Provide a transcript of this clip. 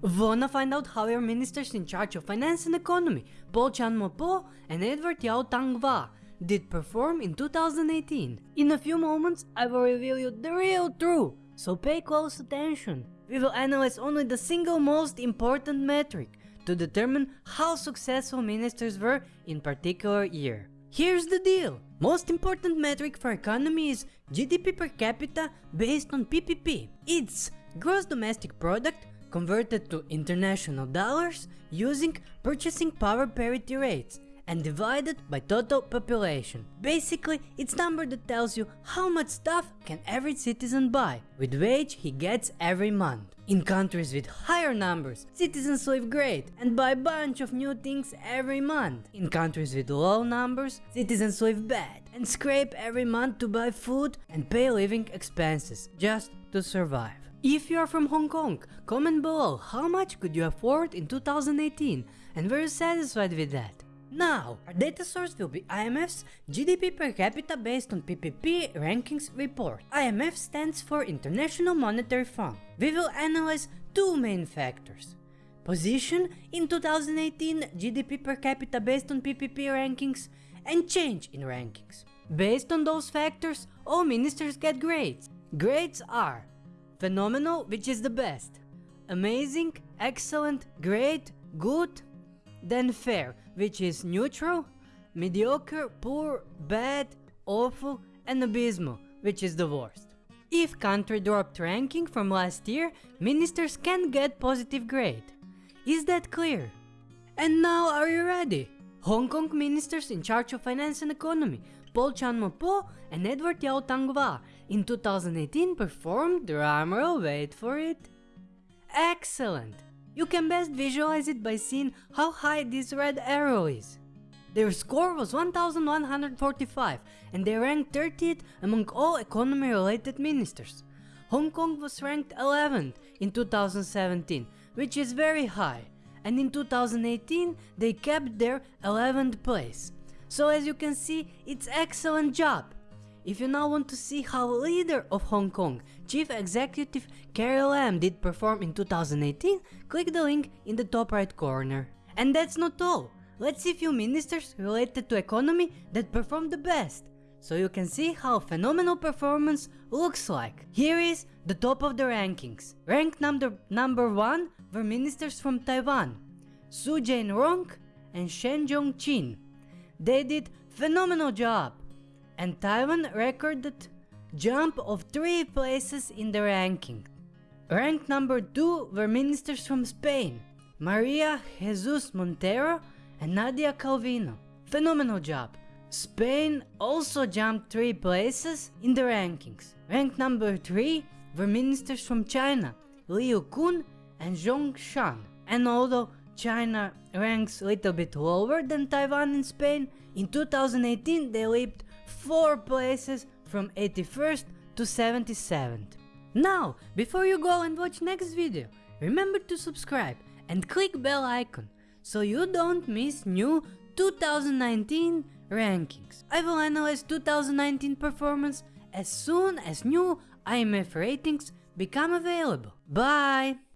Wanna find out how your ministers in charge of finance and economy, Paul Chan-mo-po and Edward Yau Tang-wah, did perform in 2018? In a few moments, I will reveal you the real truth, so pay close attention. We will analyze only the single most important metric to determine how successful ministers were in particular year. Here's the deal. Most important metric for economy is GDP per capita based on PPP. It's gross domestic product converted to international dollars using purchasing power parity rates and divided by total population. Basically, it's number that tells you how much stuff can every citizen buy with wage he gets every month. In countries with higher numbers, citizens live great and buy bunch of new things every month. In countries with low numbers, citizens live bad and scrape every month to buy food and pay living expenses just to survive. If you are from Hong Kong, comment below how much could you afford in 2018 and were you satisfied with that? Now, our data source will be IMF's GDP per capita based on PPP rankings report. IMF stands for International Monetary Fund. We will analyze two main factors. Position in 2018 GDP per capita based on PPP rankings and change in rankings. Based on those factors, all ministers get grades. Grades are phenomenal, which is the best, amazing, excellent, great, good, then fair, which is neutral, mediocre, poor, bad, awful, and abysmal, which is the worst. If country dropped ranking from last year, ministers can get positive grade. Is that clear? And now are you ready? Hong Kong ministers in charge of finance and economy, Paul Chan-mo-po and Edward Yau Tang-wah in 2018 performed, drumroll wait for it, excellent! You can best visualize it by seeing how high this red arrow is. Their score was 1145 and they ranked 30th among all economy related ministers. Hong Kong was ranked 11th in 2017 which is very high and in 2018 they kept their 11th place. So as you can see it's excellent job. If you now want to see how leader of Hong Kong, Chief Executive Carrie Lam did perform in 2018, click the link in the top right corner. And that's not all. Let's see few ministers related to economy that performed the best, so you can see how phenomenal performance looks like. Here is the top of the rankings. Ranked number, number 1 were ministers from Taiwan, Su Jain-rong and Shen Jong-chin. They did phenomenal job and Taiwan recorded jump of 3 places in the ranking. Ranked number 2 were ministers from Spain, Maria Jesus Montero and Nadia Calvino. Phenomenal job. Spain also jumped 3 places in the rankings. Ranked number 3 were ministers from China, Liu Kun and Zhong Shan. And although China ranks a little bit lower than Taiwan and Spain, in 2018 they leaped 4 places from 81st to 77th. Now, before you go and watch next video, remember to subscribe and click bell icon so you don't miss new 2019 rankings. I will analyze 2019 performance as soon as new IMF ratings become available. Bye!